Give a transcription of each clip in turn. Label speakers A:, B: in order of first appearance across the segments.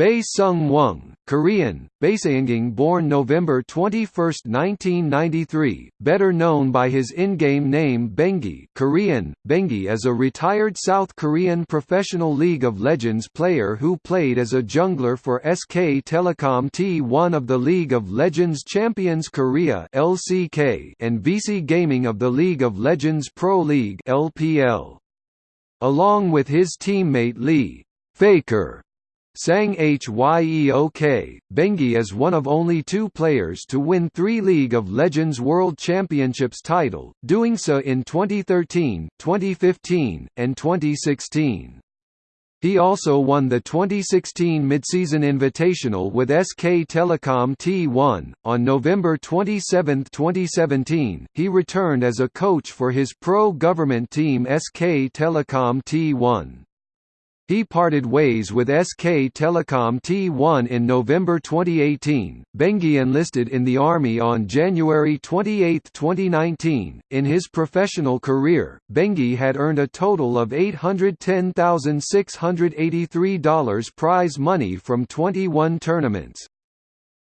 A: Bae Seong-woong, Korean, Baeseunging born November 21, 1993, better known by his in-game name Bengi Korean, Bengi is a retired South Korean professional League of Legends player who played as a jungler for SK Telecom T1 of the League of Legends Champions Korea LCK and Vici Gaming of the League of Legends Pro League LPL. Along with his teammate Lee Faker Sang Hyeok, Bengi is one of only two players to win three League of Legends World Championships title, doing so in 2013, 2015, and 2016. He also won the 2016 Midseason Invitational with SK Telecom T1. On November 27, 2017, he returned as a coach for his pro government team SK Telecom T1. He parted ways with SK Telecom T1 in November 2018. Bengi enlisted in the Army on January 28, 2019. In his professional career, Bengi had earned a total of $810,683 prize money from 21 tournaments.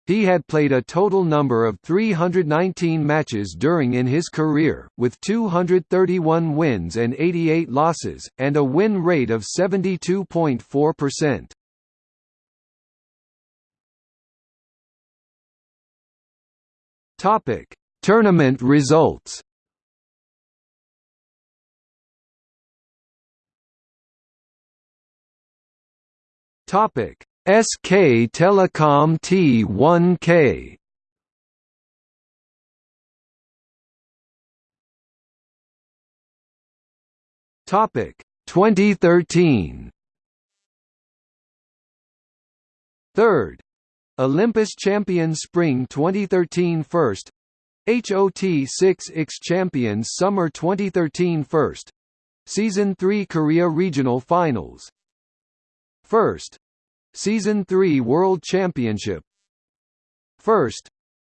A: He had played a total number of 319 matches during in his career, with 231 wins and 88 losses, and a win rate of 72.4%. Topic: Tournament results. Topic: SK Telecom T1K Topic 2013 Third Olympus Champions Spring 2013 First. HOT 6X Champions Summer 2013 First. Season 3 Korea Regional Finals. First Season 3 World Championship. First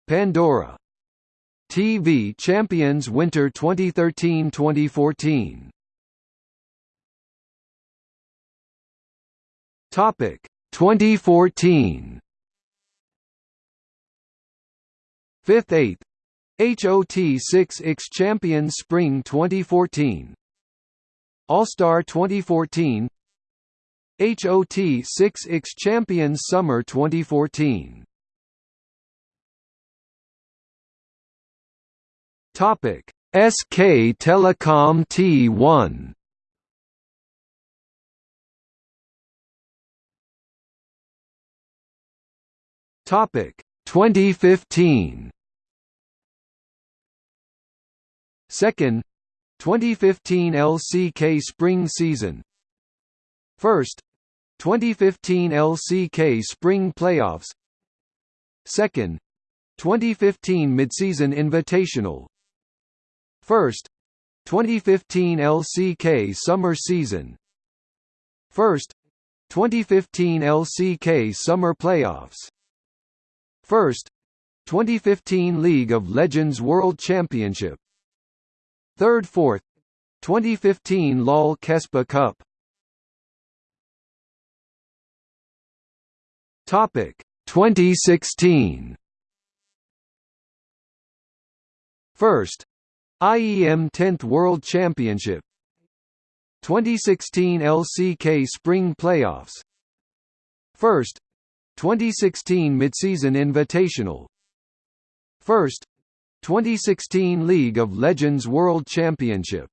A: Pandora TV Champions Winter 2013-2014 Topic 2014 Fifth 8th HOT 6X Champions Spring 2014 All-Star 2014 HOT 6X Champions Summer 2014 Topic SK Telecom T1 Topic 2015 Second 2015 LCK Spring Season. First 2015 LCK Spring Playoffs. Second 2015 Midseason Invitational. First 2015 LCK Summer Season. First 2015 LCK Summer Playoffs. First 2015 League of Legends World Championship. Third Fourth 2015 LOL Kespa Cup Topic 2016 First IEM 10th World Championship. 2016 LCK Spring Playoffs. First 2016 Midseason Invitational. First 2016 League of Legends World Championship